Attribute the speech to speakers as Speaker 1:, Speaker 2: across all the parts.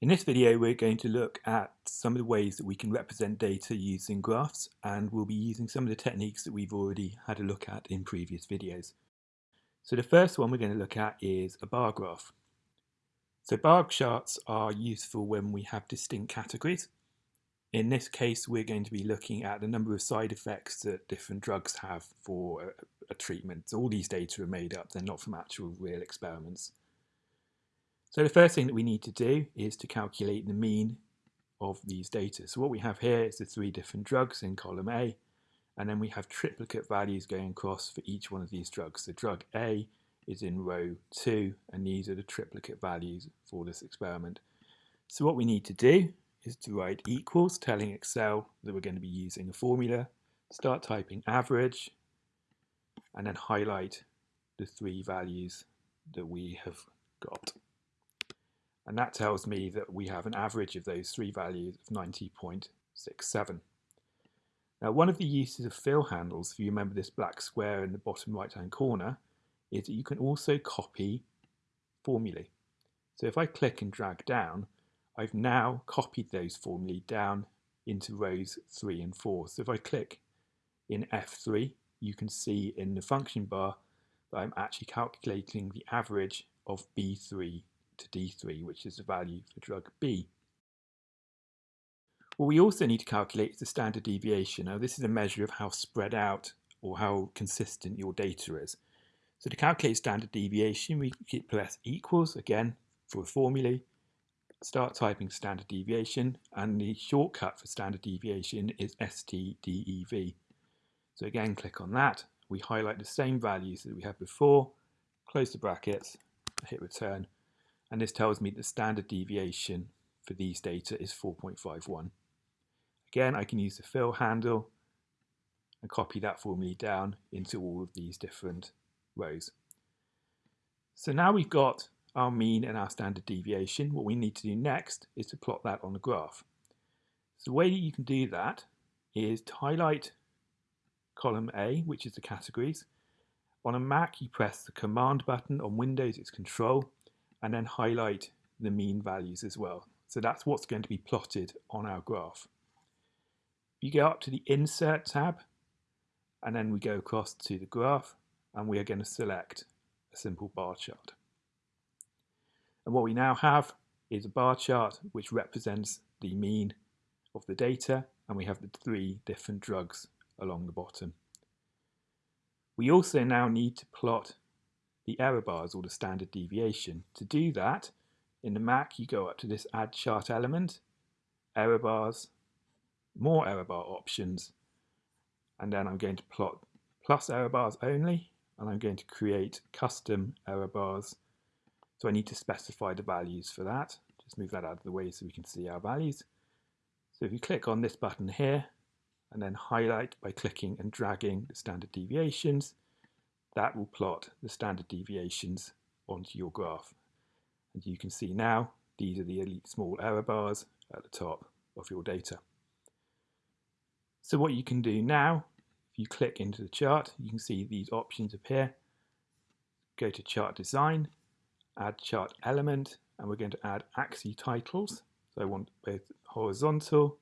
Speaker 1: In this video we're going to look at some of the ways that we can represent data using graphs and we'll be using some of the techniques that we've already had a look at in previous videos. So the first one we're going to look at is a bar graph. So bar charts are useful when we have distinct categories. In this case we're going to be looking at the number of side effects that different drugs have for a, a treatment. So all these data are made up, they're not from actual real experiments. So the first thing that we need to do is to calculate the mean of these data. So what we have here is the three different drugs in column A, and then we have triplicate values going across for each one of these drugs. So drug A is in row 2, and these are the triplicate values for this experiment. So what we need to do is to write equals, telling Excel that we're going to be using a formula, start typing average, and then highlight the three values that we have got. And that tells me that we have an average of those three values of 90.67. Now one of the uses of fill handles, if you remember this black square in the bottom right hand corner, is that you can also copy formulae. So if I click and drag down, I've now copied those formulae down into rows 3 and 4. So if I click in F3, you can see in the function bar that I'm actually calculating the average of B3 to D3, which is the value for drug B. What we also need to calculate is the standard deviation. Now this is a measure of how spread out or how consistent your data is. So to calculate standard deviation, we keep plus equals, again, for a formulae, start typing standard deviation, and the shortcut for standard deviation is STDEV. So again, click on that. We highlight the same values that we had before, close the brackets, hit return, and this tells me the standard deviation for these data is 4.51. Again, I can use the fill handle and copy that formula down into all of these different rows. So now we've got our mean and our standard deviation. What we need to do next is to plot that on a graph. So the way that you can do that is to highlight column A, which is the categories. On a Mac, you press the Command button. On Windows, it's Control and then highlight the mean values as well. So that's what's going to be plotted on our graph. You go up to the Insert tab, and then we go across to the graph, and we are going to select a simple bar chart. And what we now have is a bar chart which represents the mean of the data, and we have the three different drugs along the bottom. We also now need to plot the error bars or the standard deviation. To do that, in the Mac you go up to this add chart element, error bars, more error bar options, and then I'm going to plot plus error bars only, and I'm going to create custom error bars. So I need to specify the values for that. Just move that out of the way so we can see our values. So if you click on this button here, and then highlight by clicking and dragging the standard deviations, that will plot the standard deviations onto your graph. And you can see now these are the small error bars at the top of your data. So what you can do now, if you click into the chart, you can see these options appear. Go to chart design, add chart element, and we're going to add axis titles. So I want both horizontal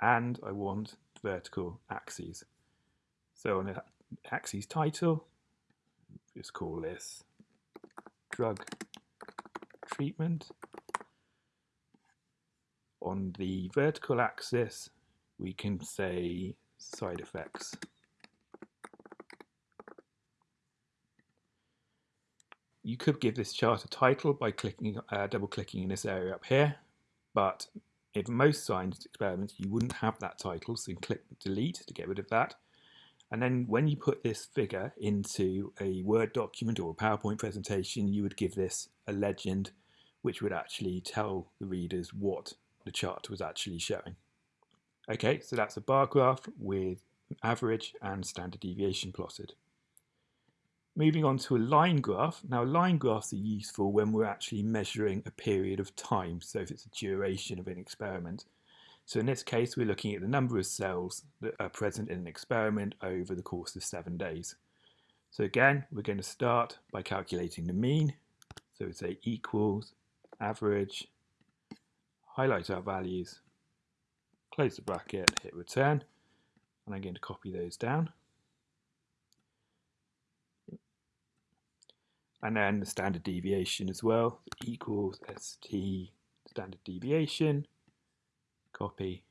Speaker 1: and I want vertical axes. So on a axis title, just call this drug treatment. On the vertical axis, we can say side effects. You could give this chart a title by clicking, uh, double clicking in this area up here, but in most science experiments you wouldn't have that title, so you can click delete to get rid of that. And then when you put this figure into a Word document or a PowerPoint presentation, you would give this a legend which would actually tell the readers what the chart was actually showing. Okay, so that's a bar graph with average and standard deviation plotted. Moving on to a line graph. Now line graphs are useful when we're actually measuring a period of time, so if it's a duration of an experiment. So in this case, we're looking at the number of cells that are present in an experiment over the course of seven days. So again, we're going to start by calculating the mean. So we say equals average highlight our values, close the bracket, hit return, and I'm going to copy those down. And then the standard deviation as well, equals st standard deviation, copy.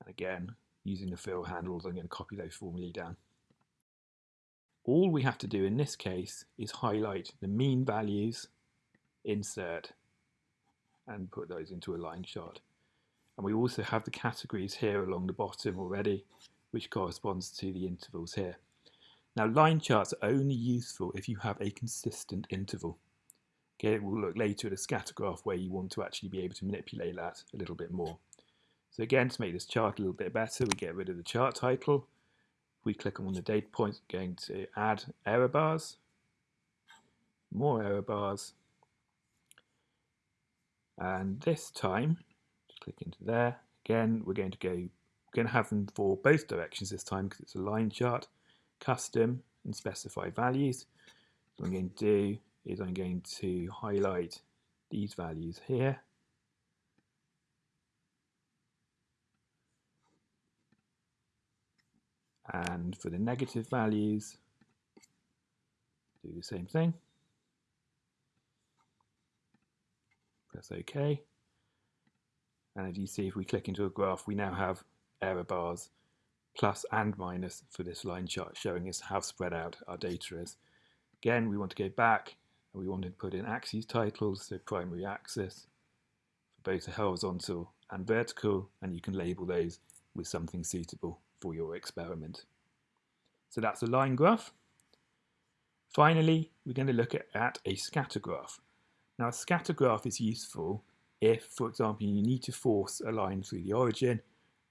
Speaker 1: And again, using the fill handles, I'm going to copy those formulae down. All we have to do in this case is highlight the mean values, insert, and put those into a line chart. And we also have the categories here along the bottom already, which corresponds to the intervals here. Now line charts are only useful if you have a consistent interval. Okay, we'll look later at a scatter graph where you want to actually be able to manipulate that a little bit more. So again, to make this chart a little bit better, we get rid of the chart title. We click on the data points, going to add error bars, more error bars, and this time, click into there, again, we're going to go, we're going to have them for both directions this time because it's a line chart, custom and specify values. So I'm going to do is I'm going to highlight these values here And for the negative values, do the same thing. Press OK. And as you see, if we click into a graph, we now have error bars plus and minus for this line chart showing us how spread out our data is. Again, we want to go back we want to put in axes titles, so primary axis for both horizontal and vertical, and you can label those with something suitable for your experiment. So that's a line graph. Finally, we're going to look at, at a scatter graph. Now a scatter graph is useful if, for example, you need to force a line through the origin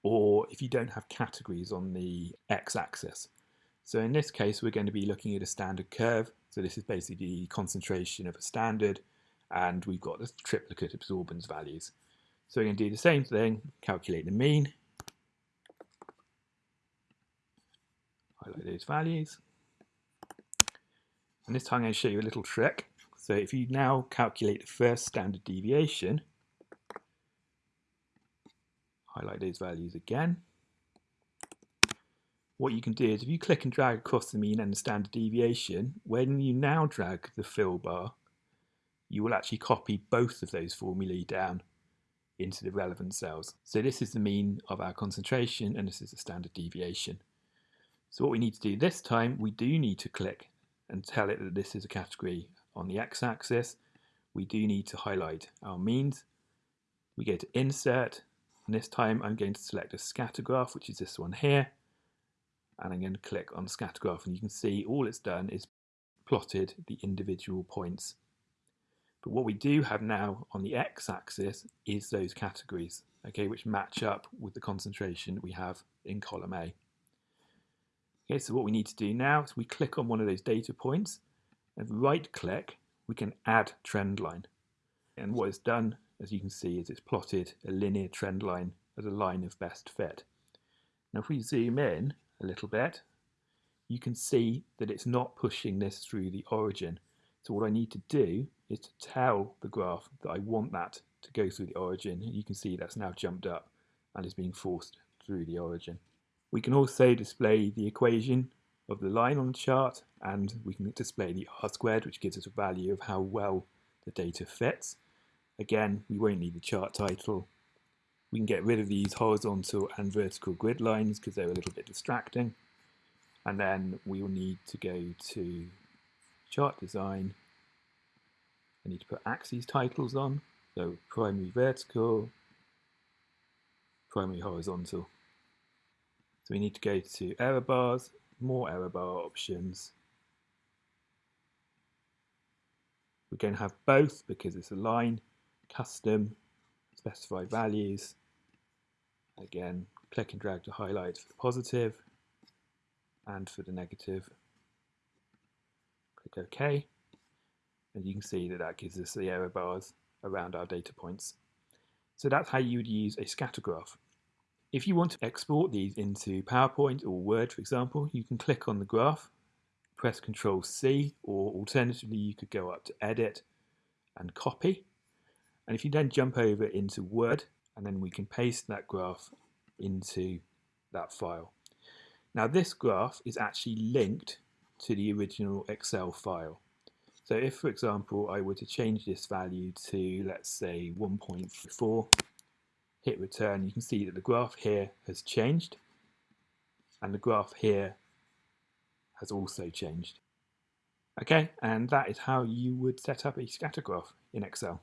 Speaker 1: or if you don't have categories on the x-axis. So in this case, we're going to be looking at a standard curve. So this is basically the concentration of a standard and we've got the triplicate absorbance values. So we're going to do the same thing, calculate the mean, highlight those values. And this time I'm going to show you a little trick. So if you now calculate the first standard deviation, highlight those values again. What you can do is if you click and drag across the mean and the standard deviation, when you now drag the fill bar, you will actually copy both of those formulae down into the relevant cells. So this is the mean of our concentration and this is the standard deviation. So what we need to do this time, we do need to click and tell it that this is a category on the x-axis. We do need to highlight our means. We go to insert, and this time I'm going to select a scatter graph, which is this one here. And I'm going to click on scatter graph, and you can see all it's done is plotted the individual points. But what we do have now on the x-axis is those categories, okay, which match up with the concentration we have in column A. Okay, so what we need to do now is we click on one of those data points and right click, we can add trend line. And what it's done, as you can see, is it's plotted a linear trend line as a line of best fit. Now if we zoom in a little bit, you can see that it's not pushing this through the origin. So what I need to do is to tell the graph that I want that to go through the origin. You can see that's now jumped up and is being forced through the origin. We can also display the equation of the line on the chart and we can display the r squared which gives us a value of how well the data fits. Again, we won't need the chart title. We can get rid of these horizontal and vertical grid lines because they're a little bit distracting. And then we will need to go to chart design. I need to put axes titles on. So primary vertical, primary horizontal. So we need to go to error bars, more error bar options. We're going to have both because it's a line, custom, specify values. Again, click and drag to highlight for the positive and for the negative. Click OK. And you can see that that gives us the error bars around our data points. So that's how you would use a scatter graph. If you want to export these into PowerPoint or Word, for example, you can click on the graph, press Ctrl C, or alternatively you could go up to Edit and Copy. And if you then jump over into Word, and then we can paste that graph into that file. Now this graph is actually linked to the original Excel file. So if, for example, I were to change this value to, let's say, 1.4, hit return, you can see that the graph here has changed and the graph here has also changed. Okay, and that is how you would set up a scatter graph in Excel.